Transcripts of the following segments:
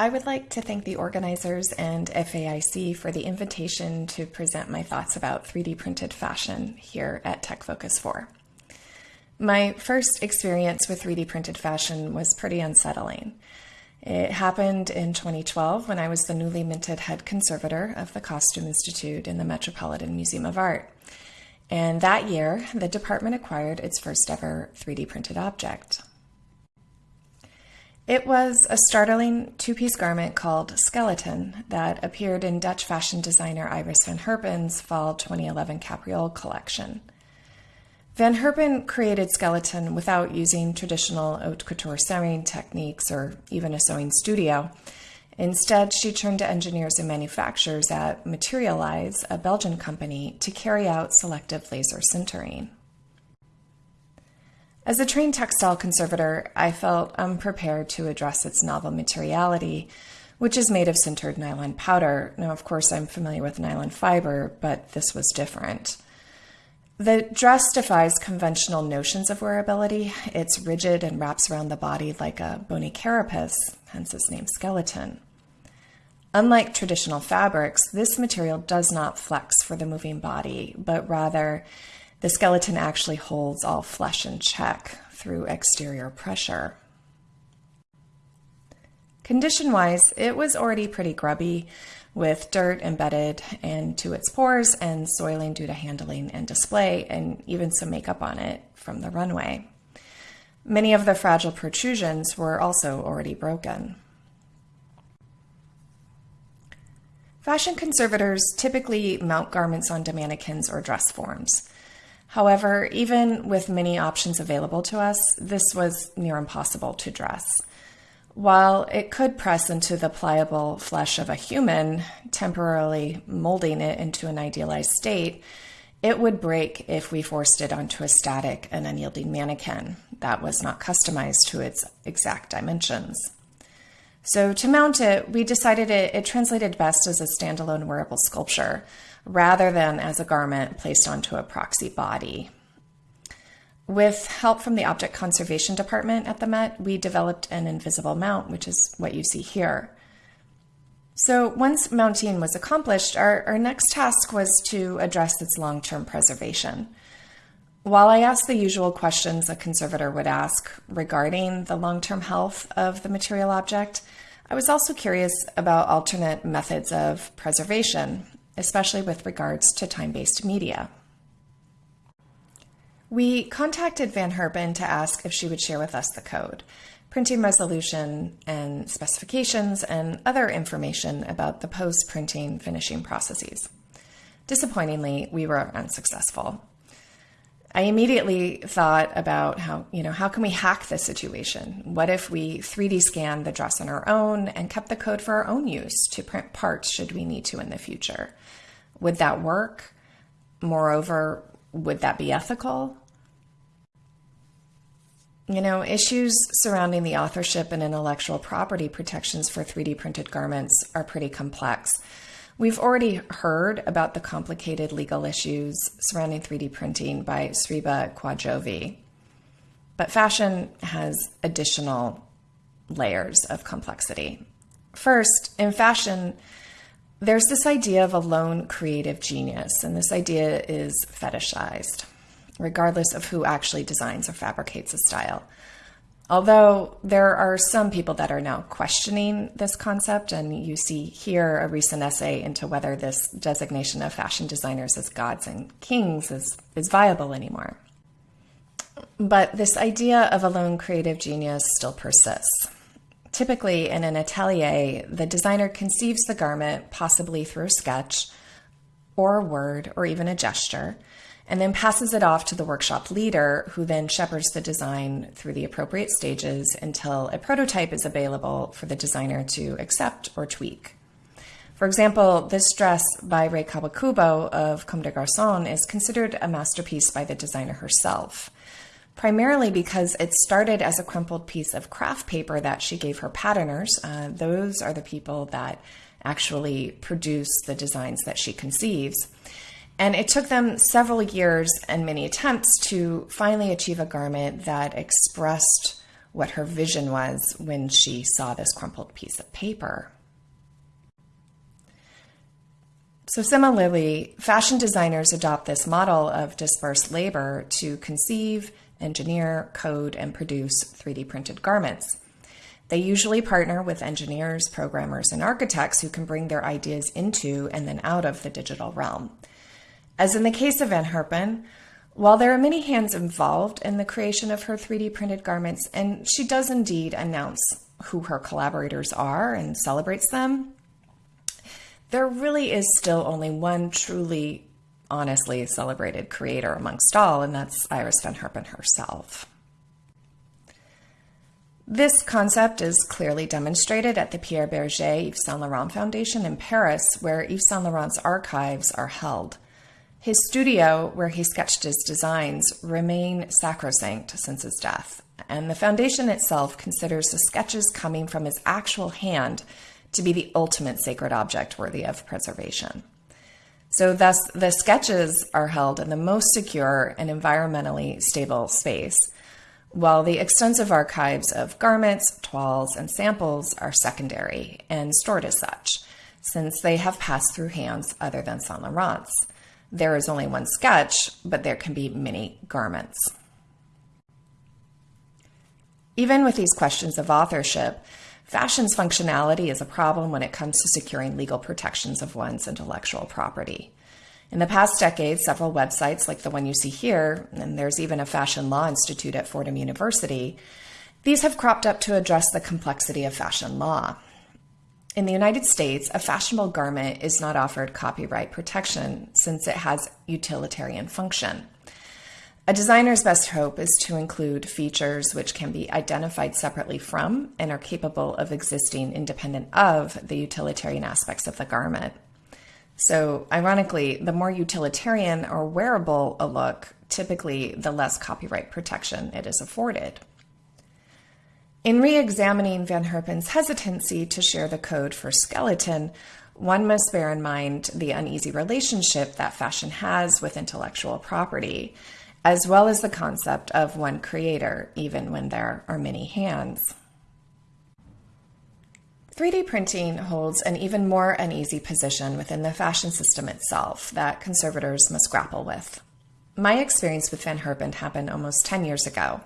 I would like to thank the organizers and FAIC for the invitation to present my thoughts about 3D printed fashion here at Tech Focus 4. My first experience with 3D printed fashion was pretty unsettling. It happened in 2012 when I was the newly minted head conservator of the Costume Institute in the Metropolitan Museum of Art. And that year, the department acquired its first ever 3D printed object. It was a startling two piece garment called Skeleton that appeared in Dutch fashion designer Iris van Herpen's fall 2011 Capriole collection. Van Herpen created Skeleton without using traditional haute couture sewing techniques or even a sewing studio. Instead, she turned to engineers and manufacturers at Materialise, a Belgian company, to carry out selective laser sintering. As a trained textile conservator, I felt unprepared to address its novel materiality, which is made of sintered nylon powder. Now, of course, I'm familiar with nylon fiber, but this was different. The dress defies conventional notions of wearability. It's rigid and wraps around the body like a bony carapace, hence its name skeleton. Unlike traditional fabrics, this material does not flex for the moving body, but rather the skeleton actually holds all flesh in check through exterior pressure. Condition wise, it was already pretty grubby with dirt embedded into its pores and soiling due to handling and display, and even some makeup on it from the runway. Many of the fragile protrusions were also already broken. Fashion conservators typically mount garments onto mannequins or dress forms. However, even with many options available to us, this was near impossible to dress. While it could press into the pliable flesh of a human, temporarily molding it into an idealized state, it would break if we forced it onto a static and unyielding mannequin that was not customized to its exact dimensions. So, to mount it, we decided it, it translated best as a standalone wearable sculpture rather than as a garment placed onto a proxy body. With help from the Object Conservation Department at the Met, we developed an invisible mount, which is what you see here. So once mounting was accomplished, our, our next task was to address its long-term preservation. While I asked the usual questions a conservator would ask regarding the long-term health of the material object, I was also curious about alternate methods of preservation especially with regards to time-based media. We contacted Van Herpen to ask if she would share with us the code, printing resolution and specifications, and other information about the post-printing finishing processes. Disappointingly, we were unsuccessful. I immediately thought about how, you know, how can we hack this situation? What if we 3D scan the dress on our own and kept the code for our own use to print parts should we need to in the future? Would that work? Moreover, would that be ethical? You know, issues surrounding the authorship and intellectual property protections for 3D printed garments are pretty complex. We've already heard about the complicated legal issues surrounding 3D printing by Sriba Quadjovi. But fashion has additional layers of complexity. First, in fashion, there's this idea of a lone creative genius, and this idea is fetishized, regardless of who actually designs or fabricates a style. Although there are some people that are now questioning this concept, and you see here a recent essay into whether this designation of fashion designers as gods and kings is, is viable anymore. But this idea of a lone creative genius still persists. Typically, in an atelier, the designer conceives the garment, possibly through a sketch or a word or even a gesture, and then passes it off to the workshop leader, who then shepherds the design through the appropriate stages until a prototype is available for the designer to accept or tweak. For example, this dress by Rei Kawakubo of Comme des Garçons is considered a masterpiece by the designer herself, primarily because it started as a crumpled piece of craft paper that she gave her patterners. Uh, those are the people that actually produce the designs that she conceives. And it took them several years and many attempts to finally achieve a garment that expressed what her vision was when she saw this crumpled piece of paper. So, similarly, fashion designers adopt this model of dispersed labor to conceive, engineer, code, and produce 3D printed garments. They usually partner with engineers, programmers, and architects who can bring their ideas into and then out of the digital realm. As in the case of Van Herpen, while there are many hands involved in the creation of her 3D printed garments, and she does indeed announce who her collaborators are and celebrates them, there really is still only one truly, honestly celebrated creator amongst all, and that's Iris Van Herpen herself. This concept is clearly demonstrated at the Pierre Bergé Yves Saint Laurent Foundation in Paris, where Yves Saint Laurent's archives are held. His studio, where he sketched his designs, remain sacrosanct since his death, and the foundation itself considers the sketches coming from his actual hand to be the ultimate sacred object worthy of preservation. So, thus, the sketches are held in the most secure and environmentally stable space, while the extensive archives of garments, toiles, and samples are secondary and stored as such, since they have passed through hands other than Saint Laurent's. There is only one sketch, but there can be many garments. Even with these questions of authorship, Fashion's functionality is a problem when it comes to securing legal protections of one's intellectual property. In the past decade, several websites like the one you see here, and there's even a fashion law institute at Fordham University, these have cropped up to address the complexity of fashion law. In the United States, a fashionable garment is not offered copyright protection since it has utilitarian function. A designer's best hope is to include features which can be identified separately from and are capable of existing independent of the utilitarian aspects of the garment. So, ironically, the more utilitarian or wearable a look, typically the less copyright protection it is afforded. In re examining Van Herpen's hesitancy to share the code for skeleton, one must bear in mind the uneasy relationship that fashion has with intellectual property as well as the concept of one creator, even when there are many hands. 3D printing holds an even more uneasy position within the fashion system itself that conservators must grapple with. My experience with Van Herpen happened almost 10 years ago,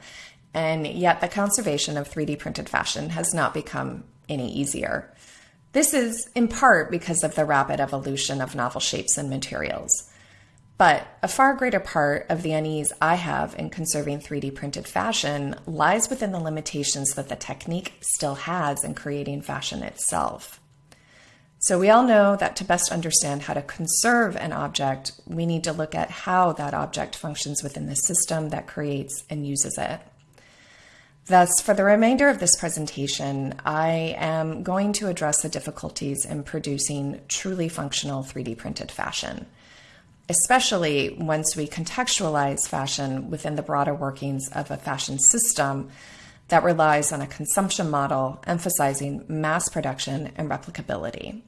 and yet the conservation of 3D printed fashion has not become any easier. This is in part because of the rapid evolution of novel shapes and materials. But a far greater part of the unease I have in conserving 3D printed fashion lies within the limitations that the technique still has in creating fashion itself. So, we all know that to best understand how to conserve an object, we need to look at how that object functions within the system that creates and uses it. Thus, for the remainder of this presentation, I am going to address the difficulties in producing truly functional 3D printed fashion especially once we contextualize fashion within the broader workings of a fashion system that relies on a consumption model emphasizing mass production and replicability.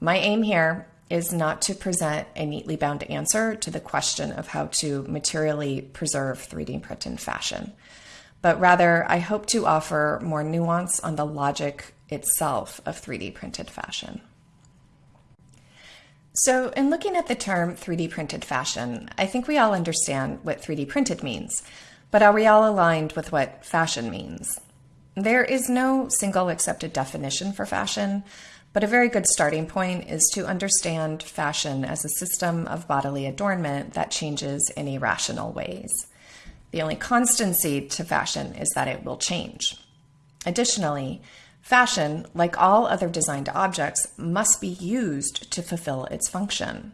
My aim here is not to present a neatly bound answer to the question of how to materially preserve 3D printed fashion, but rather I hope to offer more nuance on the logic itself of 3D printed fashion. So, in looking at the term 3D printed fashion, I think we all understand what 3D printed means, but are we all aligned with what fashion means? There is no single accepted definition for fashion, but a very good starting point is to understand fashion as a system of bodily adornment that changes in irrational ways. The only constancy to fashion is that it will change. Additionally, Fashion, like all other designed objects, must be used to fulfill its function.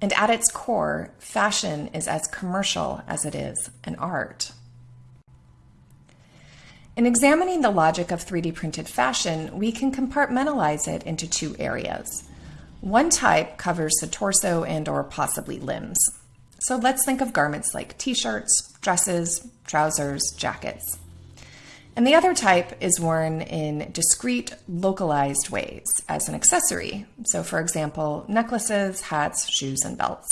And at its core, fashion is as commercial as it is an art. In examining the logic of 3D printed fashion, we can compartmentalize it into two areas. One type covers the torso and or possibly limbs. So let's think of garments like t-shirts, dresses, trousers, jackets. And the other type is worn in discrete, localized ways as an accessory. So, for example, necklaces, hats, shoes, and belts.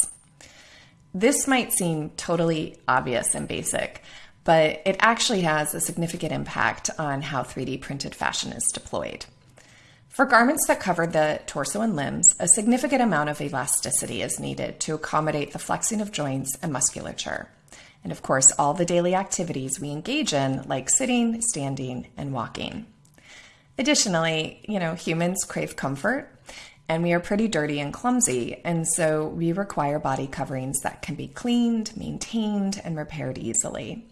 This might seem totally obvious and basic, but it actually has a significant impact on how 3D printed fashion is deployed. For garments that cover the torso and limbs, a significant amount of elasticity is needed to accommodate the flexing of joints and musculature. And of course, all the daily activities we engage in, like sitting, standing, and walking. Additionally, you know, humans crave comfort and we are pretty dirty and clumsy, and so we require body coverings that can be cleaned, maintained, and repaired easily.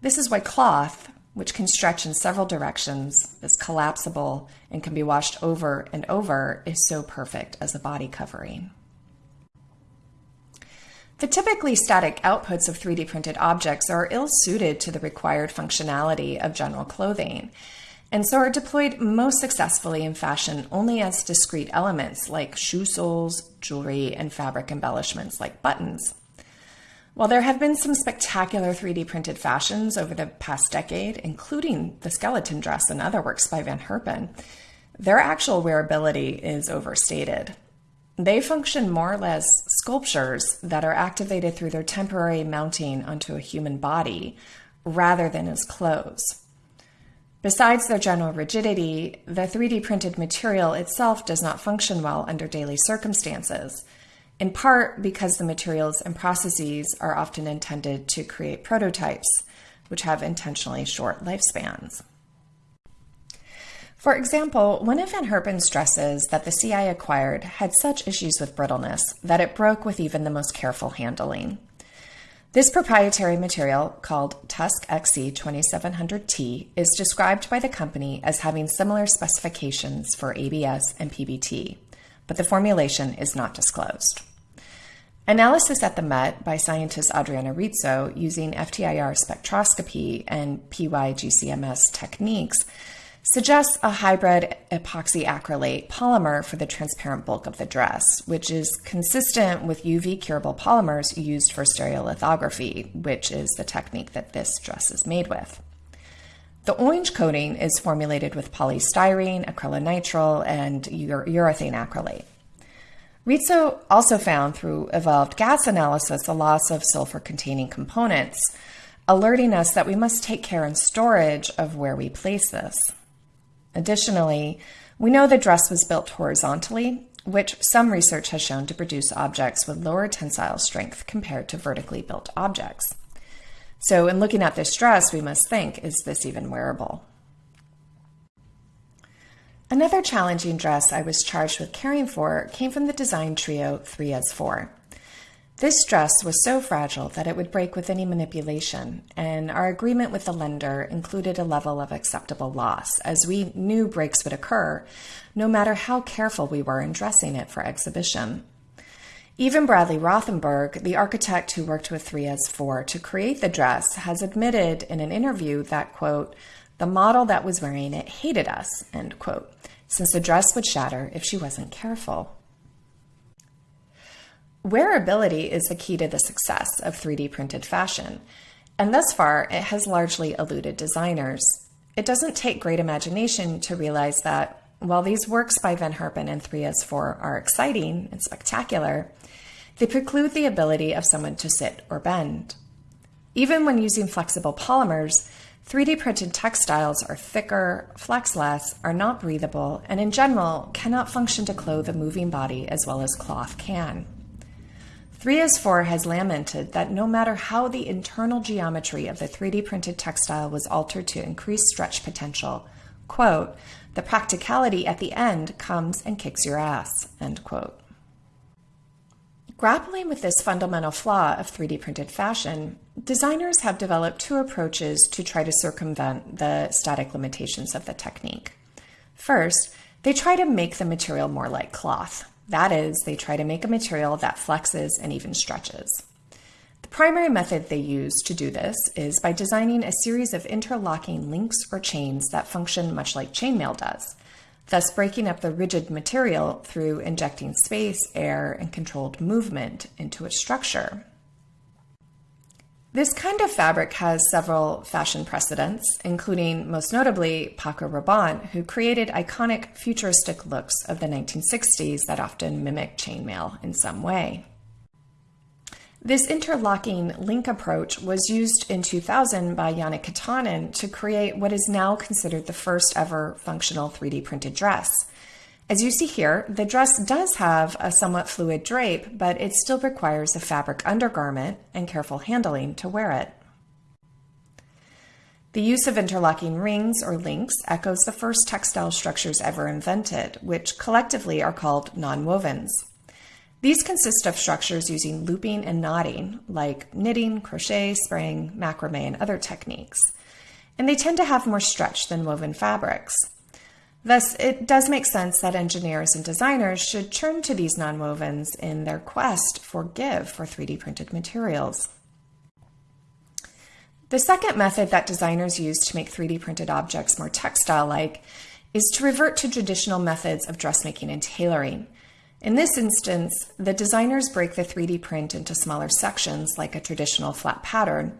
This is why cloth, which can stretch in several directions, is collapsible, and can be washed over and over, is so perfect as a body covering. The typically static outputs of 3D printed objects are ill suited to the required functionality of general clothing, and so are deployed most successfully in fashion only as discrete elements like shoe soles, jewelry, and fabric embellishments like buttons. While there have been some spectacular 3D printed fashions over the past decade, including the skeleton dress and other works by Van Herpen, their actual wearability is overstated. They function more or less sculptures that are activated through their temporary mounting onto a human body rather than as clothes. Besides their general rigidity, the 3D printed material itself does not function well under daily circumstances, in part because the materials and processes are often intended to create prototypes, which have intentionally short lifespans. For example, one of Van Herpen's dresses that the CI acquired had such issues with brittleness that it broke with even the most careful handling. This proprietary material, called Tusk XC 2700T, is described by the company as having similar specifications for ABS and PBT, but the formulation is not disclosed. Analysis at the Met by scientist Adriana Rizzo using FTIR spectroscopy and PYGCMS techniques suggests a hybrid epoxy acrylate polymer for the transparent bulk of the dress, which is consistent with UV curable polymers used for stereolithography, which is the technique that this dress is made with. The orange coating is formulated with polystyrene, acrylonitrile, and urethane acrylate. Rizzo also found through evolved gas analysis a loss of sulfur containing components, alerting us that we must take care in storage of where we place this. Additionally, we know the dress was built horizontally, which some research has shown to produce objects with lower tensile strength compared to vertically built objects. So, in looking at this dress, we must think is this even wearable? Another challenging dress I was charged with caring for came from the design trio threeASFOUR. This dress was so fragile that it would break with any manipulation, and our agreement with the lender included a level of acceptable loss, as we knew breaks would occur, no matter how careful we were in dressing it for exhibition. Even Bradley Rothenberg, the architect who worked with threeASFOUR to create the dress, has admitted in an interview that, quote, the model that was wearing it hated us, end quote, since the dress would shatter if she wasn't careful. Wearability is the key to the success of 3D printed fashion, and thus far it has largely eluded designers. It doesn't take great imagination to realize that while these works by Van Herpen and threeASFOUR are exciting and spectacular, they preclude the ability of someone to sit or bend. Even when using flexible polymers, 3D printed textiles are thicker, flex less, are not breathable, and in general cannot function to clothe a moving body as well as cloth can. threeASFOUR has lamented that no matter how the internal geometry of the 3D printed textile was altered to increase stretch potential, quote, the practicality at the end comes and kicks your ass, end quote. Grappling with this fundamental flaw of 3D printed fashion, designers have developed two approaches to try to circumvent the static limitations of the technique. First, they try to make the material more like cloth. That is, they try to make a material that flexes and even stretches. The primary method they use to do this is by designing a series of interlocking links or chains that function much like chainmail does, thus breaking up the rigid material through injecting space, air, and controlled movement into its structure. This kind of fabric has several fashion precedents, including most notably Paco Rabanne, who created iconic futuristic looks of the 1960s that often mimic chainmail in some way. This interlocking link approach was used in 2000 by Janne Kyttanen to create what is now considered the first ever functional 3D printed dress. As you see here, the dress does have a somewhat fluid drape, but it still requires a fabric undergarment and careful handling to wear it. The use of interlocking rings or links echoes the first textile structures ever invented, which collectively are called nonwovens. These consist of structures using looping and knotting, like knitting, crochet, sprang, macrame, and other techniques. And they tend to have more stretch than woven fabrics. Thus, it does make sense that engineers and designers should turn to these nonwovens in their quest for give for 3D printed materials. The second method that designers use to make 3D printed objects more textile-like is to revert to traditional methods of dressmaking and tailoring, in this instance, the designers break the 3D print into smaller sections like a traditional flat pattern,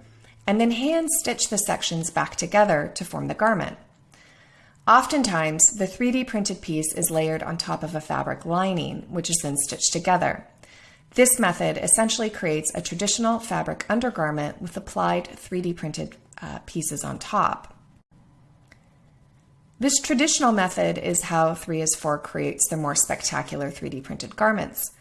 and then hand stitch the sections back together to form the garment. Oftentimes, the 3D printed piece is layered on top of a fabric lining, which is then stitched together. This method essentially creates a traditional fabric undergarment with applied 3D printed uh, pieces on top. This traditional method is how threeASFOUR creates the more spectacular 3D printed garments.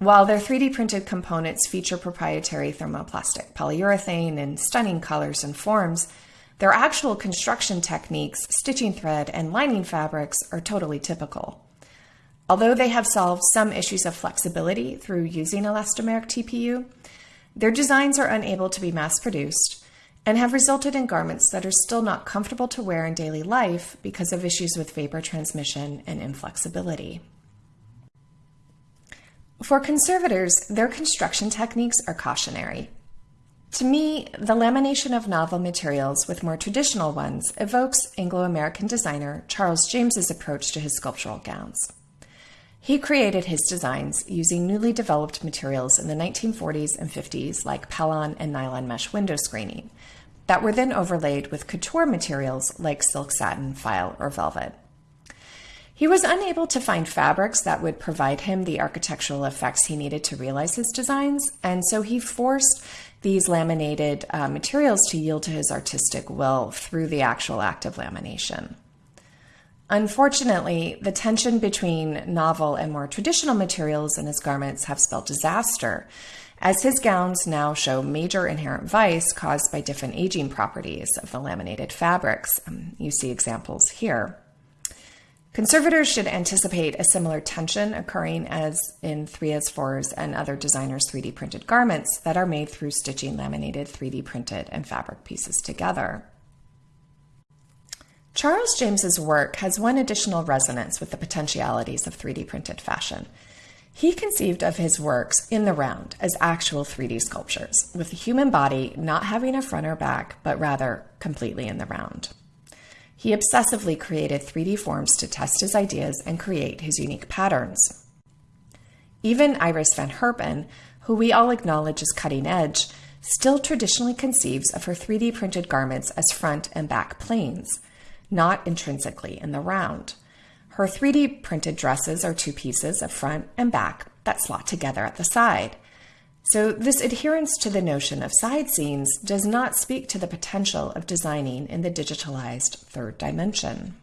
While their 3D printed components feature proprietary thermoplastic polyurethane in stunning colors and forms, their actual construction techniques, stitching thread, and lining fabrics are totally typical. Although they have solved some issues of flexibility through using elastomeric TPU, their designs are unable to be mass produced and have resulted in garments that are still not comfortable to wear in daily life because of issues with vapor transmission and inflexibility. For conservators, their construction techniques are cautionary. To me, the lamination of novel materials with more traditional ones evokes Anglo-American designer Charles James's approach to his sculptural gowns. He created his designs using newly developed materials in the 1940s and 50s like Pellon and nylon mesh window screening that were then overlaid with couture materials like silk satin, faille, or velvet. He was unable to find fabrics that would provide him the architectural effects he needed to realize his designs, and so he forced these laminated uh, materials to yield to his artistic will through the actual act of lamination. Unfortunately, the tension between novel and more traditional materials in his garments have spelled disaster, as his gowns now show major inherent vice caused by different aging properties of the laminated fabrics. Um, you see examples here. Conservators should anticipate a similar tension occurring as in threeASFOUR's and other designers' 3D printed garments that are made through stitching laminated 3D printed and fabric pieces together. Charles James's work has one additional resonance with the potentialities of 3D printed fashion. He conceived of his works in the round as actual 3D sculptures, with the human body not having a front or back, but rather completely in the round. He obsessively created 3D forms to test his ideas and create his unique patterns. Even Iris van Herpen, who we all acknowledge as cutting edge, still traditionally conceives of her 3D printed garments as front and back planes, not intrinsically in the round. Her 3D printed dresses are two pieces of front and back that slot together at the side. So this adherence to the notion of side seams does not speak to the potential of designing in the digitalized third dimension.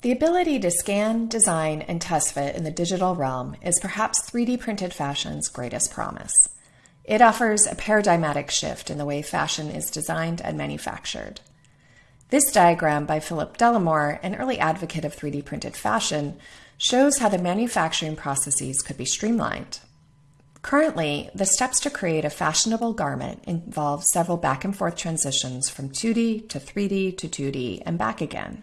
The ability to scan, design, and test fit in the digital realm is perhaps 3D printed fashion's greatest promise. It offers a paradigmatic shift in the way fashion is designed and manufactured. This diagram by Philip Delamore, an early advocate of 3D printed fashion, shows how the manufacturing processes could be streamlined. Currently, the steps to create a fashionable garment involve several back and forth transitions from 2D to 3D to 2D and back again.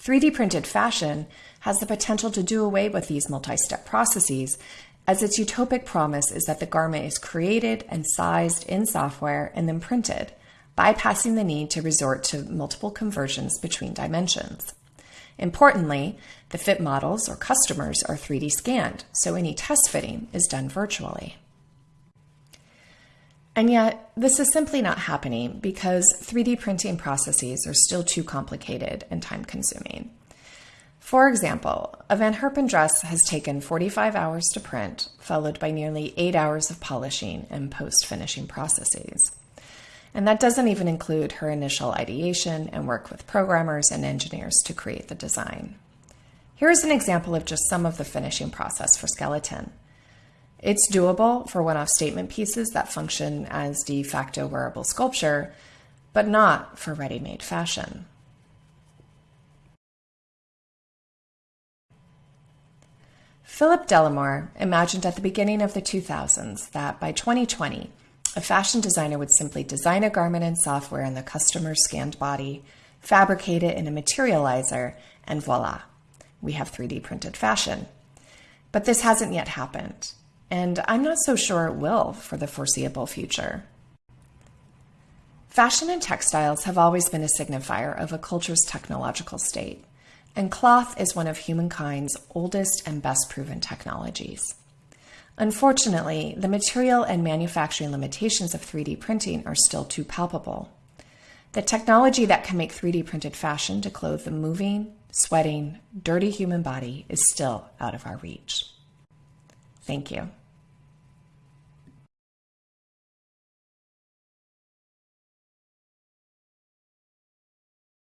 3D printed fashion has the potential to do away with these multi step processes, as its utopic promise is that the garment is created and sized in software and then printed bypassing the need to resort to multiple conversions between dimensions. Importantly, the fit models or customers are 3D scanned, so any test fitting is done virtually. And yet, this is simply not happening because 3D printing processes are still too complicated and time consuming. For example, a Van Herpen dress has taken 45 hours to print, followed by nearly eight hours of polishing and post finishing processes. And that doesn't even include her initial ideation and work with programmers and engineers to create the design. Here's an example of just some of the finishing process for skeleton. It's doable for one off statement pieces that function as de facto wearable sculpture, but not for ready made fashion. Philip Delamore imagined at the beginning of the 2000s that by 2020, a fashion designer would simply design a garment in software in the customer's scanned body, fabricate it in a materializer, and voila, we have 3D printed fashion. But this hasn't yet happened, and I'm not so sure it will for the foreseeable future. Fashion and textiles have always been a signifier of a culture's technological state and cloth is one of humankind's oldest and best proven technologies. Unfortunately, the material and manufacturing limitations of 3D printing are still too palpable. The technology that can make 3D printed fashion to clothe the moving, sweating, dirty human body is still out of our reach. Thank you.